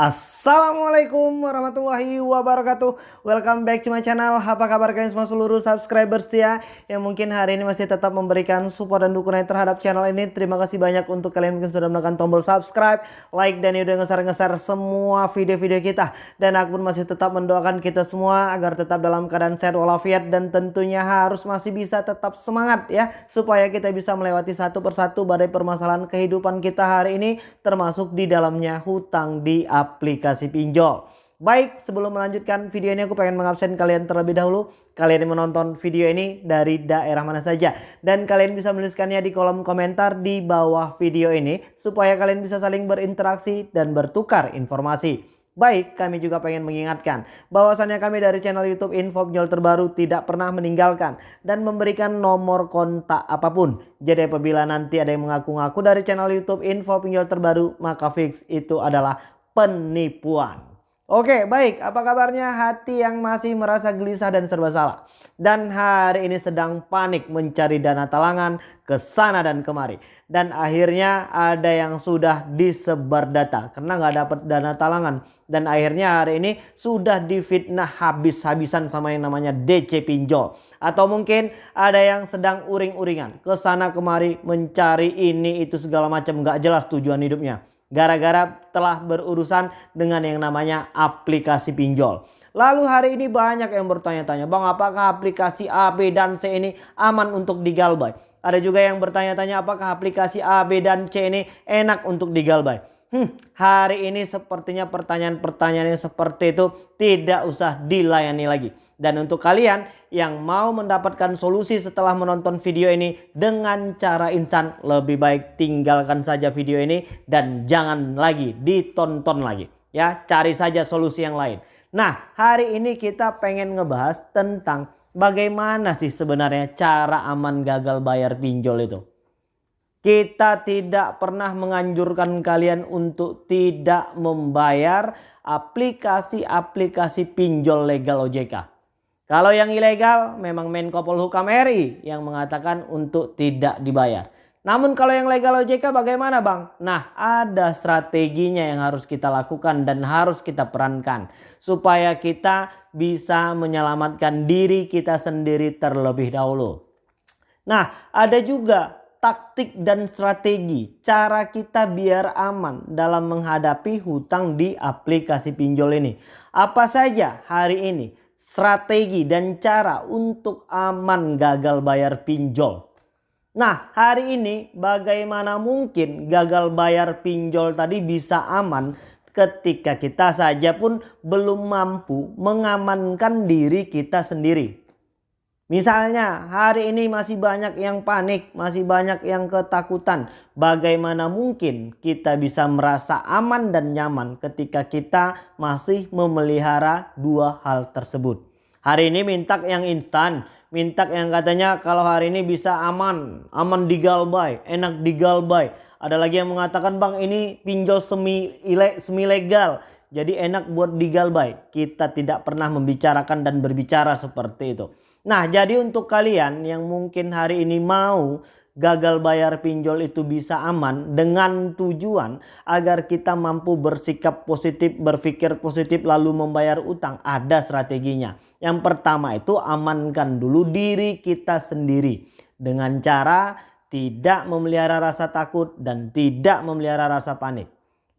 Assalamualaikum warahmatullahi wabarakatuh. Welcome back to my channel. Apa kabar kalian semua seluruh subscribers ya Yang mungkin hari ini masih tetap memberikan support dan dukungan terhadap channel ini? Terima kasih banyak untuk kalian mungkin sudah menekan tombol subscribe Like dan udah ngeser-ngeser semua video-video kita. Dan aku pun masih tetap mendoakan kita semua Agar tetap dalam keadaan sehat walafiat Dan tentunya harus masih bisa tetap semangat ya Supaya kita bisa melewati satu persatu badai permasalahan kehidupan kita hari ini Termasuk di dalamnya hutang di apa aplikasi pinjol. Baik, sebelum melanjutkan video ini aku pengen mengabsen kalian terlebih dahulu. Kalian yang menonton video ini dari daerah mana saja. Dan kalian bisa menuliskannya di kolom komentar di bawah video ini. Supaya kalian bisa saling berinteraksi dan bertukar informasi. Baik, kami juga pengen mengingatkan bahwasannya kami dari channel YouTube Info Pinjol Terbaru tidak pernah meninggalkan dan memberikan nomor kontak apa pun. Jadi apabila nanti ada yang mengaku-ngaku dari channel YouTube Info Pinjol Terbaru, maka fix itu adalah penipuan. Oke baik apa kabarnya hati yang masih merasa gelisah dan serba salah. Dan hari ini sedang panik mencari dana talangan ke sana dan kemari. Dan akhirnya ada yang sudah disebar data karena nggak dapat dana talangan. Dan akhirnya hari ini sudah difitnah habis-habisan sama yang namanya DC pinjol. Atau mungkin ada yang sedang uring-uringan ke sana kemari mencari ini itu segala macam nggak jelas tujuan hidupnya gara-gara telah berurusan dengan yang namanya aplikasi pinjol. Lalu hari ini banyak yang bertanya-tanya, Bang apakah aplikasi A, B, dan C ini aman untuk digalbay? Ada juga yang bertanya-tanya apakah aplikasi A, B, dan C ini enak untuk digalbay? Hmm, hari ini sepertinya pertanyaan-pertanyaan yang seperti itu tidak usah dilayani lagi. Dan untuk kalian yang mau mendapatkan solusi setelah menonton video ini dengan cara instan, lebih baik tinggalkan saja video ini dan jangan lagi ditonton lagi. Ya, cari saja solusi yang lain. Nah, hari ini kita pengen ngebahas tentang bagaimana sih sebenarnya cara aman gagal bayar pinjol itu. Kita tidak pernah menganjurkan kalian untuk tidak membayar aplikasi-aplikasi pinjol legal OJK. Kalau yang ilegal memang Menko Polhukam RI yang mengatakan untuk tidak dibayar. Namun kalau yang legal OJK bagaimana bang? Nah ada strateginya yang harus kita lakukan dan harus kita perankan. Supaya kita bisa menyelamatkan diri kita sendiri terlebih dahulu. Nah ada juga taktik dan strategi cara kita biar aman dalam menghadapi hutang di aplikasi pinjol ini. Apa saja hari ini strategi dan cara untuk aman gagal bayar pinjol. Nah hari ini bagaimana mungkin gagal bayar pinjol tadi bisa aman ketika kita saja pun belum mampu mengamankan diri kita sendiri. Misalnya hari ini masih banyak yang panik, masih banyak yang ketakutan. Bagaimana mungkin kita bisa merasa aman dan nyaman ketika kita masih memelihara dua hal tersebut. Hari ini minta yang instan, minta yang katanya kalau hari ini bisa aman, aman digalbay, enak digalbay. Ada lagi yang mengatakan bang ini pinjol semi, ile, semi legal. Jadi enak buat digalbay. Kita tidak pernah membicarakan dan berbicara seperti itu. Nah jadi untuk kalian yang mungkin hari ini mau gagal bayar pinjol itu bisa aman dengan tujuan agar kita mampu bersikap positif, berpikir positif lalu membayar utang. Ada strateginya. Yang pertama itu amankan dulu diri kita sendiri dengan cara tidak memelihara rasa takut dan tidak memelihara rasa panik.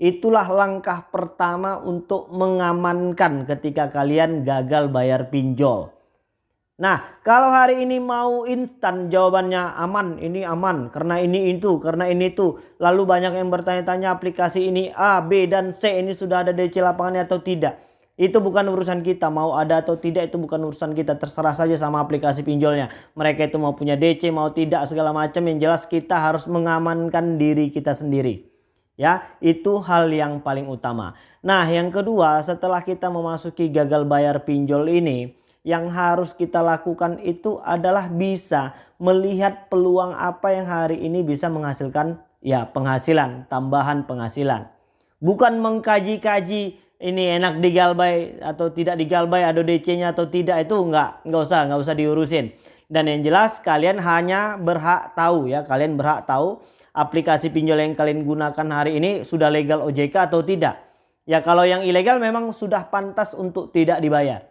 Itulah langkah pertama untuk mengamankan ketika kalian gagal bayar pinjol. Nah kalau hari ini mau instan jawabannya aman ini aman karena ini itu karena ini itu. Lalu banyak yang bertanya-tanya aplikasi ini A, B dan C ini sudah ada DC lapangannya atau tidak. Itu bukan urusan kita mau ada atau tidak itu bukan urusan kita terserah saja sama aplikasi pinjolnya. Mereka itu mau punya DC mau tidak segala macam yang jelas kita harus mengamankan diri kita sendiri. Ya, itu hal yang paling utama. Nah, yang kedua, setelah kita memasuki gagal bayar pinjol ini, yang harus kita lakukan itu adalah bisa melihat peluang apa yang hari ini bisa menghasilkan ya penghasilan, tambahan penghasilan. Bukan mengkaji-kaji ini enak digalbay atau tidak digalbay ada DC-nya atau tidak itu enggak enggak usah enggak usah diurusin. Dan yang jelas kalian hanya berhak tahu ya, kalian berhak tahu aplikasi pinjol yang kalian gunakan hari ini sudah legal OJK atau tidak. Ya kalau yang ilegal memang sudah pantas untuk tidak dibayar.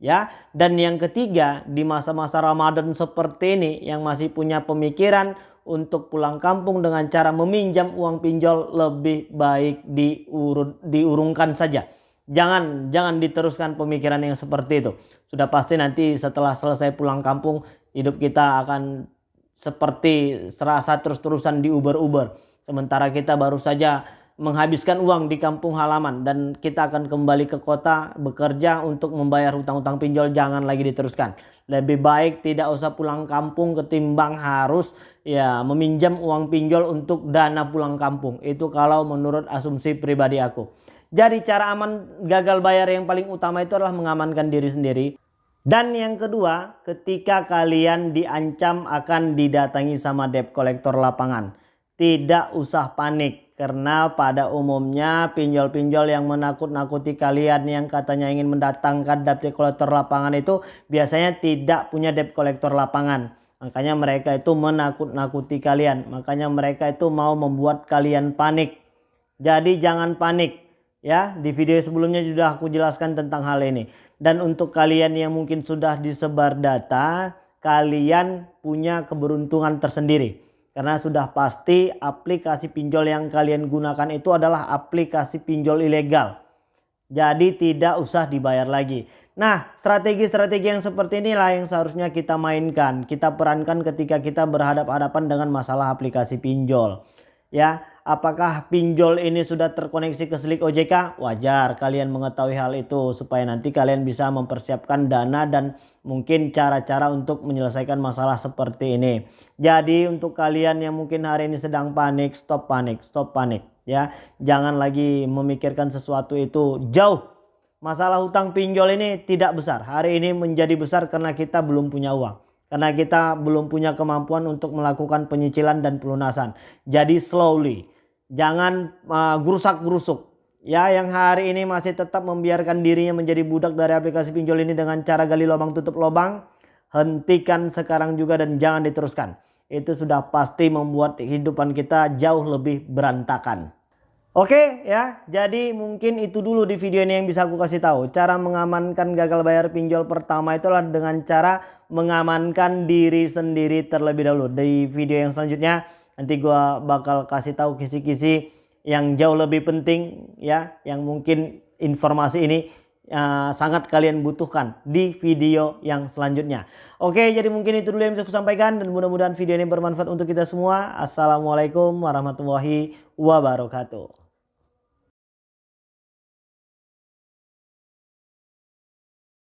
Ya, dan yang ketiga di masa-masa Ramadan seperti ini yang masih punya pemikiran untuk pulang kampung dengan cara meminjam uang pinjol lebih baik diurut, diurungkan saja. Jangan jangan diteruskan pemikiran yang seperti itu. Sudah pasti nanti setelah selesai pulang kampung hidup kita akan seperti serasa terus-terusan di Uber-Uber. Sementara kita baru saja menghabiskan uang di kampung halaman dan kita akan kembali ke kota bekerja untuk membayar hutang-hutang pinjol jangan lagi diteruskan. Lebih baik tidak usah pulang kampung ketimbang harus ya meminjam uang pinjol untuk dana pulang kampung. Itu kalau menurut asumsi pribadi aku. Jadi cara aman gagal bayar yang paling utama itu adalah mengamankan diri sendiri. Dan yang kedua, ketika kalian diancam akan didatangi sama debt collector lapangan. Tidak usah panik karena pada umumnya pinjol-pinjol yang menakut-nakuti kalian yang katanya ingin mendatangkan debt collector lapangan itu biasanya tidak punya debt collector lapangan. Makanya mereka itu menakut-nakuti kalian. Makanya mereka itu mau membuat kalian panik. Jadi jangan panik. Ya, di video sebelumnya sudah aku jelaskan tentang hal ini. Dan untuk kalian yang mungkin sudah disebar data, kalian punya keberuntungan tersendiri karena sudah pasti aplikasi pinjol yang kalian gunakan itu adalah aplikasi pinjol ilegal. Jadi tidak usah dibayar lagi. Nah strategi-strategi yang seperti inilah yang seharusnya kita mainkan. Kita perankan ketika kita berhadapan-hadapan dengan masalah aplikasi pinjol. Ya apakah pinjol ini sudah terkoneksi ke Slik OJK? Wajar kalian mengetahui hal itu supaya nanti kalian bisa mempersiapkan dana dan mungkin cara-cara untuk menyelesaikan masalah seperti ini. Jadi untuk kalian yang mungkin hari ini sedang panik, stop panik, stop panik ya. Jangan lagi memikirkan sesuatu itu jauh. Masalah hutang pinjol ini tidak besar. Hari ini menjadi besar karena kita belum punya uang karena kita belum punya kemampuan untuk melakukan penyicilan dan pelunasan. Jadi slowly, jangan uh, gerusak-gerusuk. Ya, yang hari ini masih tetap membiarkan dirinya menjadi budak dari aplikasi pinjol ini dengan cara gali lubang tutup lubang, hentikan sekarang juga dan jangan diteruskan. Itu sudah pasti membuat kehidupan kita jauh lebih berantakan. Oke ya, jadi mungkin itu dulu di video ini yang bisa aku kasih tahu. Cara mengamankan gagal bayar pinjol pertama itulah dengan cara mengamankan diri sendiri terlebih dahulu. Di video yang selanjutnya nanti gua bakal kasih tahu kisi-kisi yang jauh lebih penting ya, yang mungkin informasi ini uh, sangat kalian butuhkan di video yang selanjutnya. Oke, jadi mungkin itu dulu yang bisa aku sampaikan dan mudah-mudahan video ini bermanfaat untuk kita semua. Assalamualaikum warahmatullahi wabarakatuh.